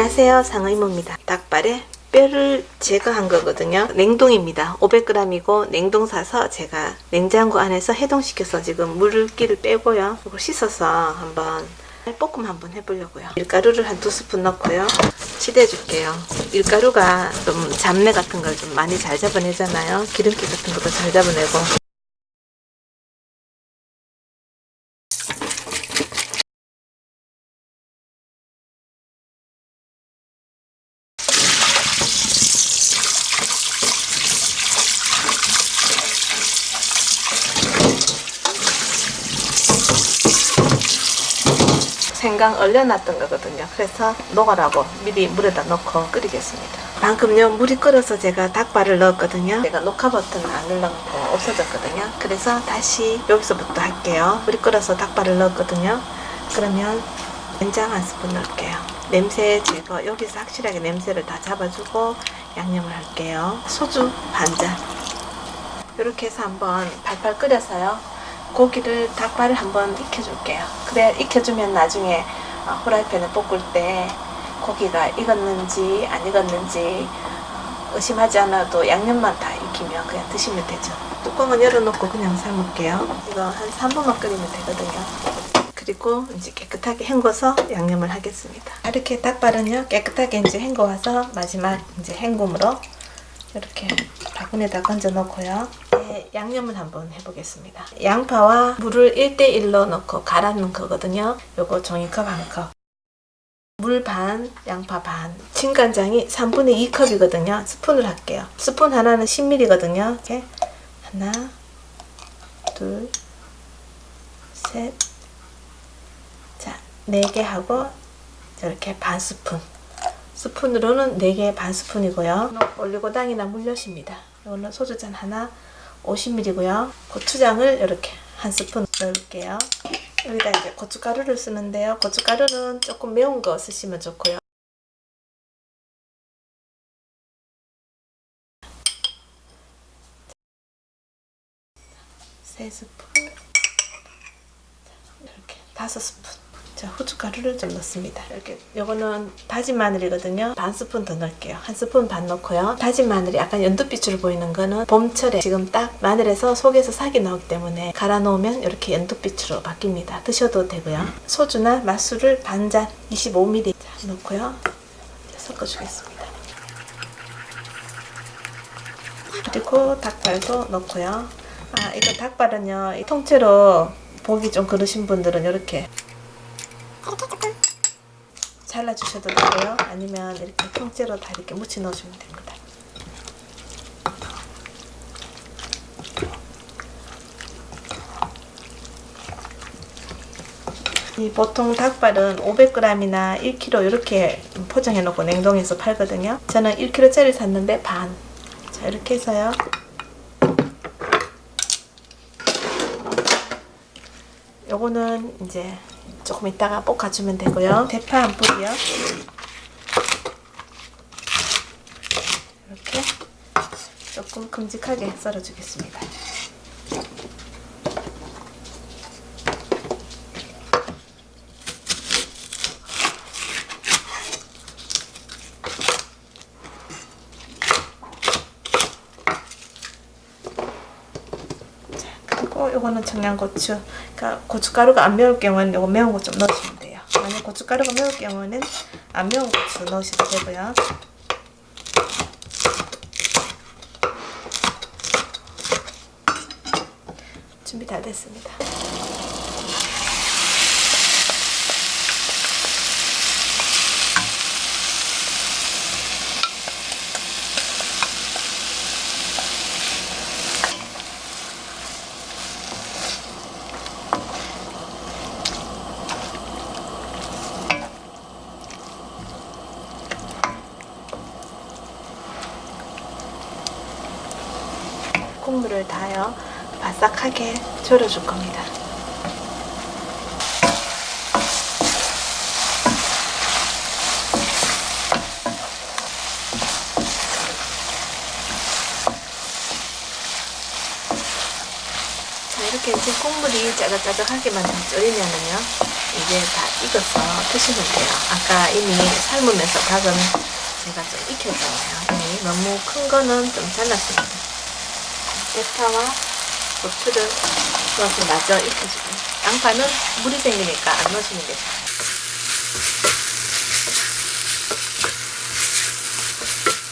안녕하세요. 상의모입니다. 닭발에 뼈를 제거한 거거든요. 냉동입니다. 500g이고 냉동 사서 제가 냉장고 안에서 해동시켜서 지금 물기를 빼고요. 그리고 씻어서 한번 볶음 한번 해보려고요. 밀가루를 한 두 스푼 넣고요. 치대해 줄게요. 밀가루가 좀 잡내 같은 걸 좀 많이 잘 잡아내잖아요. 기름기 같은 것도 잘 잡아내고 생강 얼려놨던 거거든요. 그래서 녹아라고 미리 물에다 넣고 끓이겠습니다. 방금요 물이 끓어서 제가 닭발을 넣었거든요. 제가 녹화 버튼을 안 눌러놓고 없어졌거든요. 그래서 다시 여기서부터 할게요. 물이 끓어서 닭발을 넣었거든요. 그러면 된장 한 스푼 넣을게요. 냄새 제거 여기서 확실하게 냄새를 다 잡아주고 양념을 할게요. 소주 반잔 이렇게 해서 한번 팔팔 끓여서요. 고기를 닭발을 한번 익혀줄게요. 그래 익혀주면 나중에 어, 후라이팬에 볶을 때 고기가 익었는지 안 익었는지 어, 의심하지 않아도 양념만 다 익히면 그냥 드시면 되죠. 뚜껑은 열어놓고 그냥 삶을게요. 이거 한 3분만 끓이면 되거든요. 그리고 이제 깨끗하게 헹궈서 양념을 하겠습니다. 이렇게 닭발은요 깨끗하게 이제 헹궈와서 마지막 이제 헹굼으로 이렇게 바구니에다 건져 놓고요. 네, 양념을 한번 해보겠습니다. 양파와 물을 1대1로 넣고 갈아 놓은 거거든요. 요거 종이컵 한 컵. 물 반, 양파 반. 진간장이 3분의 2컵이거든요. 스푼을 할게요. 스푼 하나는 10ml거든요. 이렇게 하나, 둘, 셋, 자, 4개 하고 이렇게 반 스푼. 스푼으로는 4개 반 스푼이고요. 올리고당이나 물엿입니다. 이거는 소주잔 하나 50ml고요. 고추장을 이렇게 한 스푼 넣을게요. 여기다 이제 고춧가루를 쓰는데요. 고춧가루는 조금 매운 거 쓰시면 좋고요. 세 스푼 이렇게 다섯 스푼 자 후춧가루를 좀 넣습니다. 이렇게 요거는 다진 마늘이거든요. 반 스푼 더 넣을게요. 한 스푼 반 넣고요. 다진 마늘이 약간 연두빛으로 보이는 거는 봄철에 지금 딱 마늘에서 속에서 살이 나오기 때문에 갈아 놓으면 이렇게 연두빛으로 바뀝니다. 드셔도 되고요. 소주나 맛술을 반잔 25ml 자, 넣고요. 섞어 주겠습니다. 그리고 닭발도 넣고요. 아 이거 닭발은요 통째로 보기 좀 그러신 분들은 이렇게 잘라주셔도 되고요. 아니면 이렇게 통째로 다 이렇게 묻혀 넣어주면 됩니다. 이 보통 닭발은 500g이나 1kg 이렇게 포장해 놓고 냉동해서 팔거든요. 저는 1kg짜리 샀는데 반. 자 이렇게 해서요. 요거는 이제 조금 이따가 볶아주면 되고요. 대파 한 뿌리요. 이렇게 조금 큼직하게 썰어주겠습니다. 그리고 이거는 청양고추. 그러니까 고춧가루가 안 매울 경우는 이거 매운 거 좀 넣으시면 돼요. 만약 고춧가루가 매울 경우는 안 매운 고추 넣으셔도 되고요. 준비 다 됐습니다. 국물을 다요 바싹하게 졸여줄 겁니다. 자 이렇게 이제 국물이 짜글짜글하게만 좀 끓이면은요 이게 다 익어서 드시면 돼요. 아까 이미 삶으면서 닭은 제가 좀 익혔잖아요. 이미 너무 큰 거는 좀 잘랐습니다 대파와 고추를 넣어서 마저 익혀주고 양파는 물이 생기니까 안 넣으시면 돼요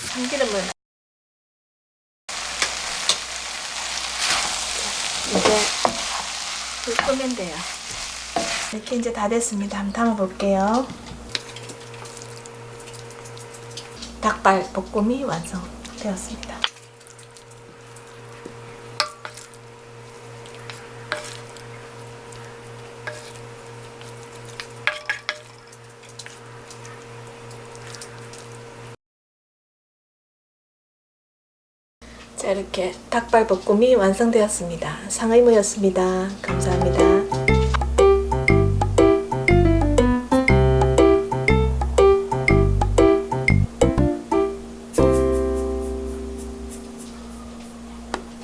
참기름을 이제 불 끄면 돼요. 이렇게 이제 다 됐습니다. 한번 담아 볼게요. 닭발 볶음이 완성되었습니다. 자 이렇게 닭발 볶음이 완성되었습니다. 상의무였습니다. 감사합니다.